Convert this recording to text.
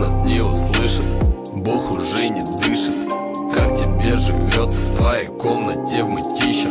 нас не услышит Бог уже не дышит. Как тебе живется в твоей комнате в мытище